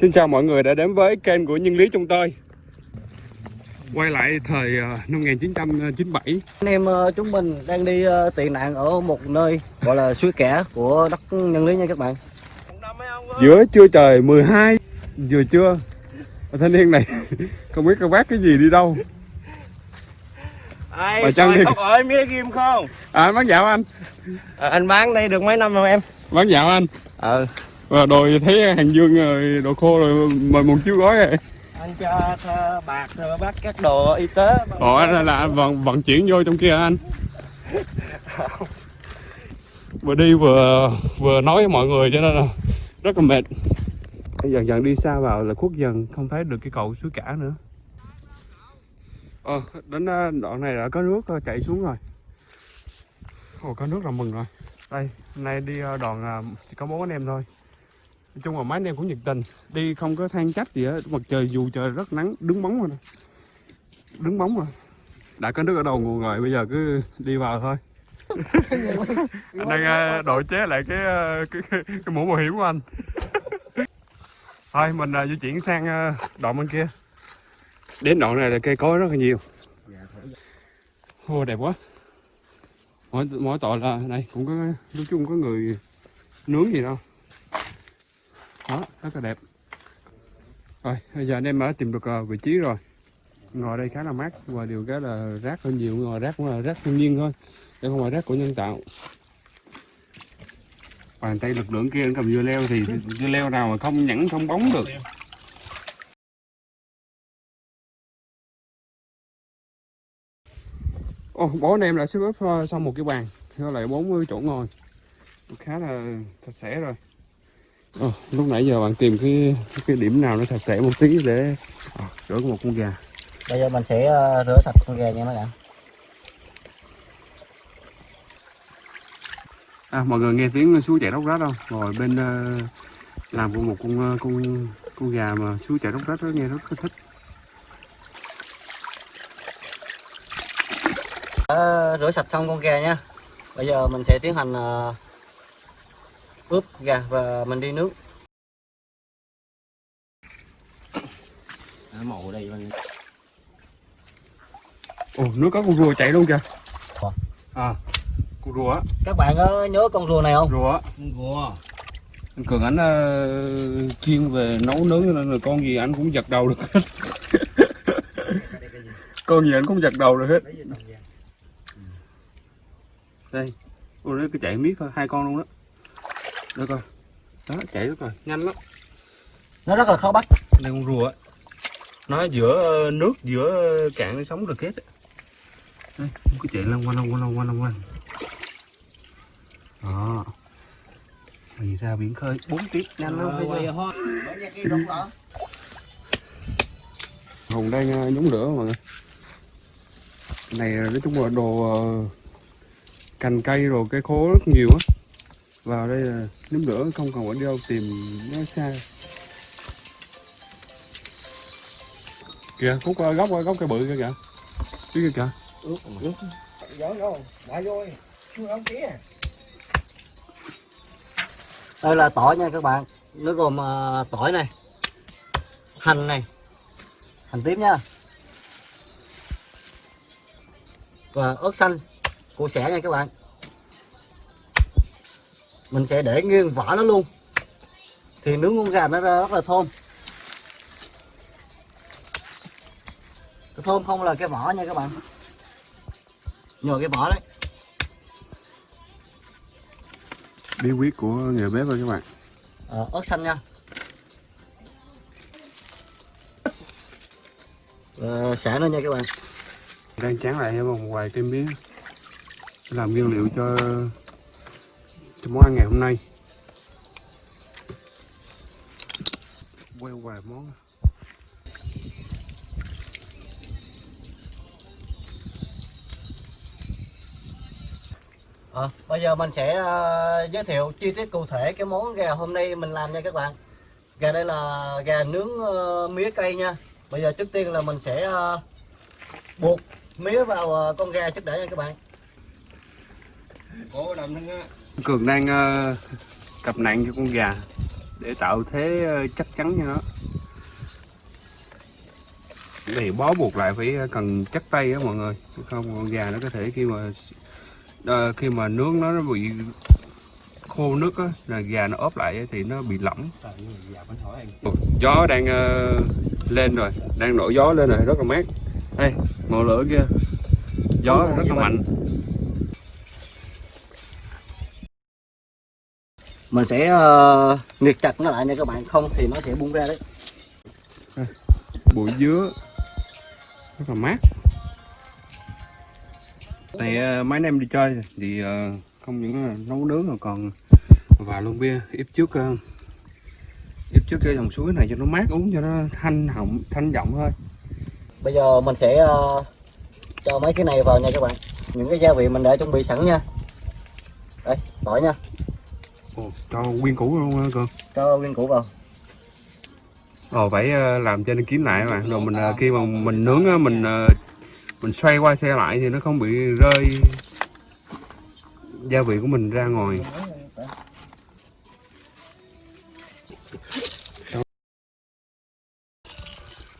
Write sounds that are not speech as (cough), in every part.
Xin chào mọi người đã đến với kênh của Nhân Lý Trung Tơi Quay lại thời ờ, năm 1997 Anh em ờ, chúng mình đang đi ờ, tị nạn ở một nơi gọi là suối kẻ của đất nhân lý nha các bạn. Giữa trưa trời 12 Vừa trưa Thanh niên này (laughs) không biết các bác cái gì đi đâu Ai Bà Trân soi đi. khóc ơi mía ghim không? À anh bán dạo anh À, anh bán đây được mấy năm rồi em? Bán dạo anh Ờ. Và đồ thấy hàng dương rồi đồ khô rồi mời một chiếu gói rồi Anh cho bạc rồi bắt các đồ y tế. Ồ anh là anh vận, vận chuyển vô trong kia anh? (laughs) Vừa đi vừa vừa nói với mọi người cho nên là rất là mệt. Dần dần đi xa vào là khuất dần không thấy được cái cầu suối cả nữa. Ờ đến ờ, đoạn này đã có nước ờ, chảy xuống rồi. Ồ có nước là mừng rồi. Đây hôm nay đi ờ, đoàn ờ, chỉ có bốn anh em thôi Nói chung là mấy anh em cũng nhiệt tình. Đi không có than trách gì hết. Mặt trời dù trời rất nắng đứng bóng rồi Đứng bóng rồi. Đã có nước ở đầu nguồn rồi bây giờ cứ đi vào thôi. (laughs) Anh đang ờ, đội chế lại cái, ờ, cái, cái, cái mũ bảo hiểm của anh. (laughs) Thôi mình ờ, di chuyển sang đoạn bên kia. Đến đoạn này là cây cối rất là nhiều. Ô đẹp quá. Mỗi mỗi tội là này cũng có nói chung có người nướng gì đâu đó rất là đẹp. Rồi bây giờ anh em đã tìm được ờ, vị trí rồi. Ngồi đây khá là mát và điều cái là rác hơi nhiều. Ngồi rác cũng là rác thiên nhiên thôi đây không phải rác của nhân tạo. Bàn tay lực lượng kia cầm dưa leo thì dưa leo nào mà không nhẵn không bóng được. Ồ, bố anh em lại xếp xong ờ, một cái bàn nó lại 40 chỗ ngồi. Khá là sạch sẽ rồi. Ồ, lúc nãy giờ bạn tìm cái cái điểm nào nó sạch sẽ một tí để à, rửa một con gà Bây giờ mình sẽ ờ, rửa sạch con gà nha các bạn. À, mọi người nghe tiếng suối chảy róc rách không? Ngồi bên ờ, làm của một con ờ, con con gà mà suối chảy róc rách đó nghe rất là thích. Đã rửa sạch xong con gà nha. Bây giờ mình sẽ tiến hành ờ, ướp gà và mình đi nướng. Màu đây mình Ồ, nước có con rùa chạy luôn kìa. À, con rùa Các bạn có nhớ con rùa này không? rùa. Wow. Anh Cường ảnh ờ, chuyên về nấu nướng cho nên là con gì anh cũng giật đầu được hết. con gì anh cũng giật đầu được hết. Đây, ôi nó cứ chạy miết thôi, hai con luôn đó. Được rồi. Đó, chạy được rồi, nhanh lắm. Nó rất là khó bắt. đây con rùa. Nó giữa ờ, nước giữa cạn nó sống được hết nó cứ chạy lăn quanh lăn quanh lăn quanh lăn quanh đó. Thì ra biển khơi. Bốn tiếp nhanh lắm thấy chưa? hùng đang ờ, nhúng lửa mọi người. Này ờ, nói chung là đồ cành cây rồi cây khô rất nhiều á vào đây là nhóm lửa không cần phải đi đâu tìm nó xa. Kìa khúc ờ, gốc ờ, gốc cây bự kia kìa. Phía kia kìa. Đây là tỏi nha các bạn. Nó gồm ờ, tỏi này, hành này, hành tím nha. Và ớt xanh, củ sẻ nha các bạn. Mình sẽ để nguyên vỏ nó luôn. Thì nướng con gà nó ra rất là thơm. Cái thơm không là cái vỏ nha các bạn. Nhờ cái vỏ đấy. bí quyết của người bếp thôi các bạn Ờ, ớt xanh nha Ờ, xả nữa nha các bạn đang chán lại một vài cây mía làm nguyên liệu cho cho món ăn ngày hôm nay. Quay vài món. Ờ, bây giờ mình sẽ ờ, giới thiệu chi tiết cụ thể cái món gà hôm nay mình làm nha các bạn. Gà đây là gà nướng ờ, mía cây nha. Bây giờ trước tiên là mình sẽ buộc mía vào con gà trước đã nha các bạn. Cố đầm thân á cường đang ờ, cặp nạn cho con gà để tạo thế ờ, chắc chắn cho nó. Để bó buộc lại phải ờ, cần chắc tay á mọi người. Không con gà nó có thể khi mà khi mà nướng nó, nó bị khô nước á là gà nó ốp lại thì nó bị lỏng. Gió đang lên rồi đang nổi gió lên rồi rất là mát. Đây ngọn lửa kia. Gió rất là mạnh. Mình sẽ uh, nghiệt chặt nó lại nha các bạn. Không thì nó sẽ bung ra đấy. Bụi dứa. Rất là mát. Này ờ, mấy anh em đi chơi thì ờ, không những nấu nướng mà còn và luôn bia ít trước ờ, ít trước cái dòng suối này cho nó mát uống cho nó thanh họng thanh giọng thôi. Bây giờ mình sẽ ờ, cho mấy cái này vào nha các bạn. Những cái gia vị mình đã chuẩn bị sẵn nha. Đây tỏi nha Ồ, cho nguyên củ luôn hả cường cho nguyên củ vào. Ồ phải ờ, làm cho nó kín lại bạn rồi mình ờ, khi mà mình nướng á, mình ờ, mình xoay qua xe lại thì nó không bị rơi gia vị của mình ra ngoài.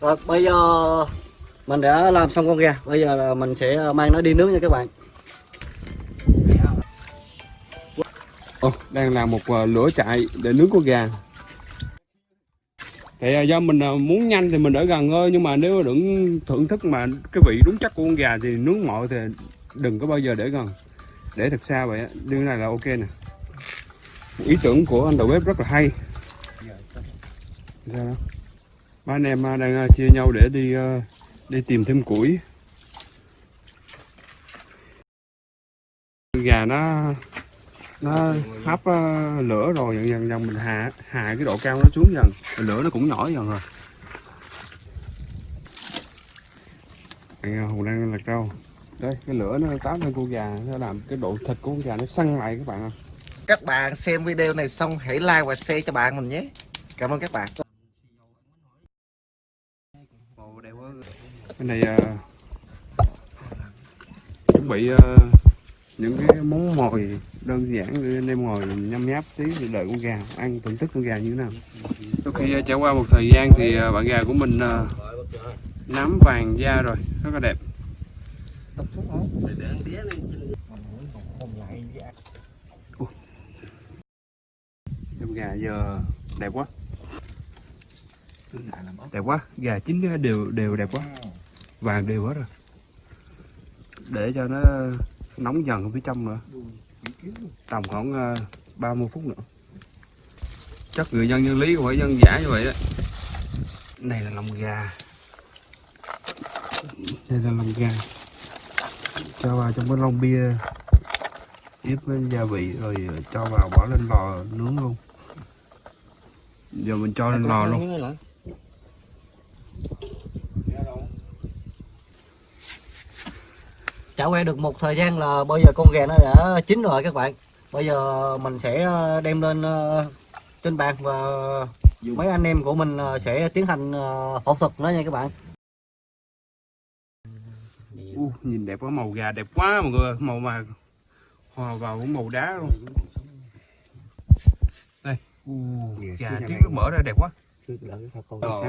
Rồi bây giờ mình đã làm xong con gà bây giờ là mình sẽ mang nó đi nướng nha các bạn Ồ, đang làm một ờ, lửa chạy để nướng con gà. Thì ờ, do mình ờ, muốn nhanh thì mình ở gần thôi nhưng mà nếu đừng thưởng thức mà cái vị đúng chắc của con gà thì nướng mọi thì đừng có bao giờ để gần. Để thật xa vậy như này là ok nè. Ý tưởng của anh đầu bếp rất là hay. Sao đó? Ba anh em đang chia nhau để đi đi tìm thêm củi. Gà nó nó hấp ờ, lửa rồi dần dần dần mình hạ hạ cái độ cao nó xuống dần rồi lửa nó cũng nhỏ dần rồi Đây, ờ, hùng đang lạc rau đây cái lửa nó táp lên con gà nó làm cái độ thịt của con gà nó săn lại các bạn ạ Các bạn xem video này xong hãy like và share cho bạn mình nhé. Cảm ơn các bạn. cái này ờ, chuẩn bị ờ, những cái món mồi đơn giản để anh em ngồi nhâm nháp tí để đợi con gà ăn thưởng thức con gà như thế nào? Sau khi ờ, trải qua một thời gian thì ờ, bạn gà của mình ờ, nắm vàng da rồi rất là đẹp. Con gà giờ đẹp quá. Đẹp quá gà chín đều đều đẹp quá. Vàng đều hết rồi. Để cho nó nóng dần ở phía trong nữa. Tầm khoảng ờ, 30 phút nữa. Chắc người dân nhân lý của phải dân giả như vậy đó. Này là lòng gà. Đây là lòng gà. Cho vào trong cái lon bia. Tiếp với gia vị rồi ờ, cho vào bỏ lên lò nướng luôn. Giờ mình cho lên lò luôn. Chảo que được một thời gian là bây giờ con gà nó đã chín rồi các bạn. Bây giờ mình sẽ đem lên ờ, trên bàn và mấy anh em của mình ờ, sẽ tiến hành ờ, phẫu thuật nó nha các bạn. Uh, nhìn đẹp quá màu gà đẹp quá mọi người màu mà hòa vào cũng màu đá luôn. Đây. Uh, gà nó mở ra đẹp quá. Ờ,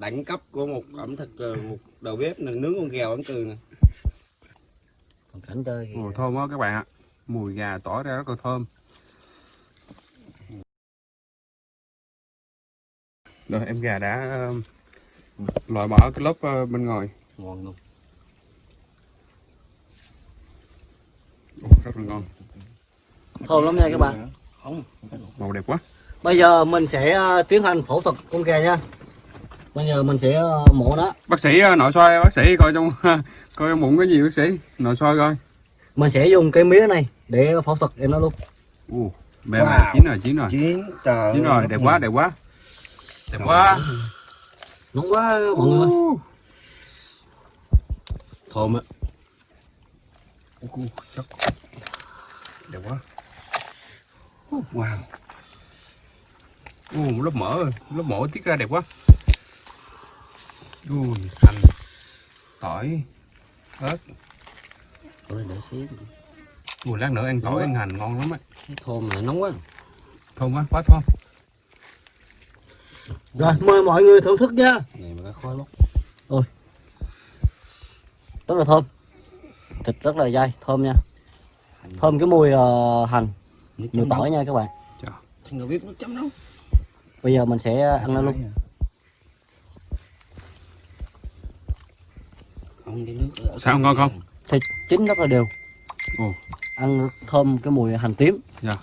đẳng cấp của một ẩm thực ờ, một đầu bếp là nướng con gà ẩm từ nè còn cảnh thì mùi thơm quá các bạn ạ. Mùi gà tỏ ra rất là thơm. Rồi em gà đã um, loại bỏ cái lớp uh, bên ngoài. Ngon luôn. Ồ, rất là ngon. Thơm lắm nha các bạn. Không. Màu đẹp quá. Bây giờ mình sẽ ờ, tiến hành phẫu thuật con gà nha bây giờ mình sẽ ờ, mổ nó. Bác sĩ uh, nội soi bác sĩ coi trong (laughs) coi trong bụng cái gì bác sĩ? Nội soi coi. Mình sẽ dùng cái mía này để phẫu thuật em nó luôn. Ồ, bè Wow. wow. chín rồi chín rồi. Chín trời chín rồi đẹp quá đẹp quá. Đẹp quá. nóng quá mọi người ơi. Ồ, thơm á. Ồ, chắc. Đẹp quá. Ồ, wow. Một lớp mỡ lớp mỡ tiết ra đẹp quá ui hành tỏi. Ớt. Ôi, để xí Ui, lát nữa ăn tỏi ăn hành ngon lắm á. Thơm này nóng quá thơm quá quá thơm. Rồi mời mọi người thưởng thức nha. Này mà có khói lắm rất là thơm. Thịt rất là dai thơm nha. Thơm cái mùi ờ, hành. Mùi tỏi nha các bạn. Thằng bếp nó chấm đâu bây giờ mình sẽ ăn nó luôn không cái nước ở Sao, ngon không? thịt chín rất là đều. Ồ. ăn thơm cái mùi hành tím. Dạ.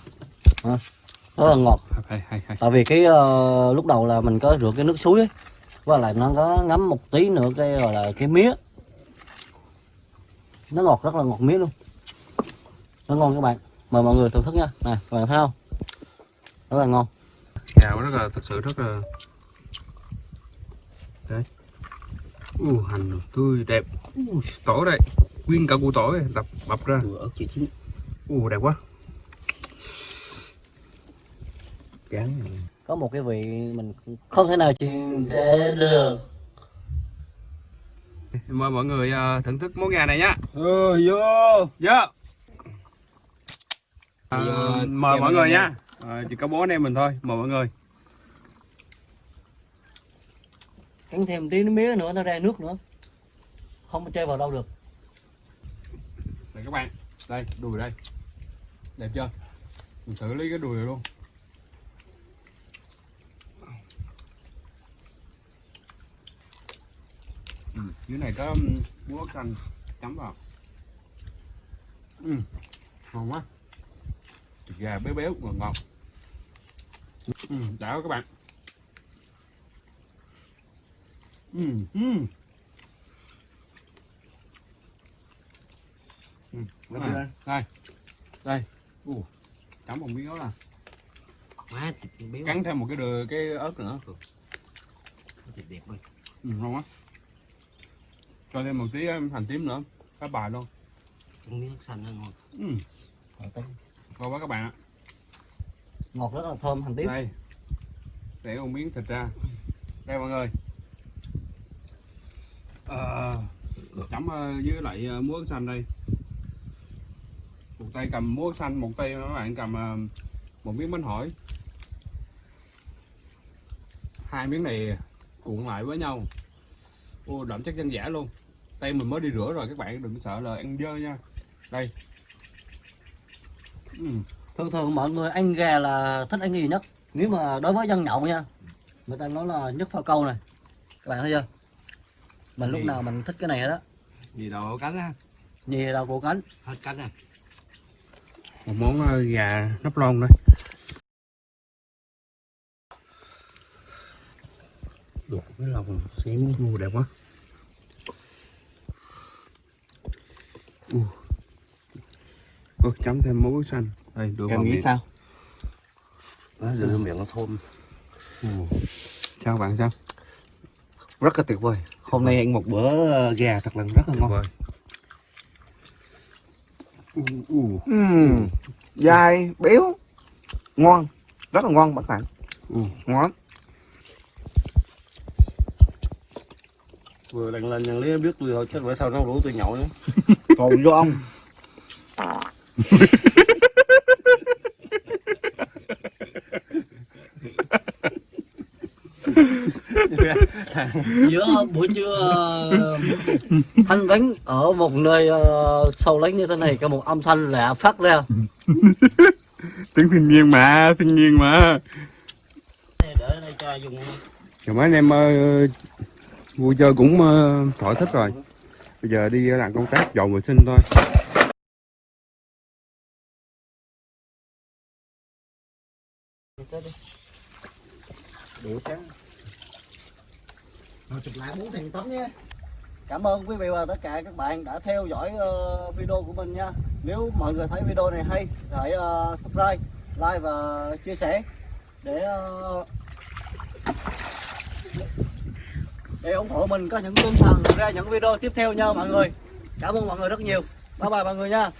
Hả? rất là ngọt. Hay hay hay tại vì cái ờ, lúc đầu là mình có rửa cái nước suối ấy và lại nó có ngấm một tí nữa cái gọi là cái mía. Nó ngọt rất là ngọt mía luôn. Nó ngon các bạn. Mời mọi người thưởng thức nha. Này các bạn thấy không? Rất là ngon. Gạo rất là thật sự rất là đấy u hành tươi đẹp. U tỏi đây. Nguyên cả củ tỏi đập bập ra. Ớt chín u đẹp quá. Cán có một cái vị mình không thể nào truyền thể được. Mời mọi người ờ, thưởng thức món gà này nhá. Ừ vô. Dạ à, mời mọi người nha. à, chỉ có bố anh em mình thôi. Mời mọi người cắn thêm tí mía nữa nó ra nước nữa. Không có chơi vào đâu được. Đây các bạn đây đùi đây. Đẹp chưa? Mình xử lý cái đùi này luôn. Ừ, dưới này có um, búa canh chấm vào. Ừ, ngon quá. Thịt gà béo béo ngọt ngọt. Ừ, đã các bạn ừ, ừ. Ừ, Đây. đây, đây, đây, chấm một miếng ớt à, má thịt béo. Cắn thêm một cái đừa cái ớt nữa, thịt đẹp ơi ừ, ngon quá. Cho thêm một tí um, hành tím nữa, cá bài luôn, con miếng xanh nó ngon. Ừ, ngon quá các bạn ạ. ngọt rất là thơm hành tím. Đây, để một miếng thịt ra, đây mọi người. Ờ, chấm ờ, với lại ờ, muối xanh đây. Một tay cầm muối xanh, một tay các bạn cầm một miếng bánh hỏi. Hai miếng này cuộn lại với nhau. Ô, đậm chất dân dã luôn. Tay mình mới đi rửa rồi các bạn đừng sợ là ăn dơ nha. Đây. Ừ. thường thường mọi người ăn gà là thích ăn gì nhất nếu mà đối với dân nhậu nha người ta nói là nhất phao câu này các bạn thấy chưa mình lúc Gì? nào mình thích cái này hết á. Gì đồ cánh á? Nhì đầu cổ cánh? Hết cánh à. Một món ờ, gà nắp lon đây luộc cái lòng xém u đẹp quá. U. Ôi, chấm thêm muối xanh. Đây đưa vào em nghĩ miệng. sao? Nó đưa miệng nó thơm. Sao bạn sao? Rất là tuyệt vời hôm nay ăn một bữa ờ, gà thật là rất là ngon. Ừm, dai béo ngon rất là ngon các bạn. U ngon. Vừa lần lần nhận lý biết tôi thôi chứ bữa sau nó rủ tôi nhậu nữa còn vô ông (laughs) (laughs) giữa buổi trưa ờ, thanh vắng ở một nơi ờ, sâu lánh như thế này có một âm thanh lạ phát ra. (laughs) Tiếng thiên nhiên mà thiên nhiên mà. Để đây cho dùng rồi mấy anh em ờ, vui chơi cũng ờ, thỏa thích rồi. Bây giờ đi làm công tác dọn vệ sinh thôi. Điệu trắng rồi chụp lại bốn thằng tấm nhé. Cảm ơn quý vị và tất cả các bạn đã theo dõi uh, video của mình nha. Nếu mọi người thấy video này hay hãy uh, subscribe, like và chia sẻ để uh, để ủng hộ mình có những tinh thần ra những video tiếp theo nha mọi người. Cảm ơn mọi người rất nhiều. Bye bye mọi người nha.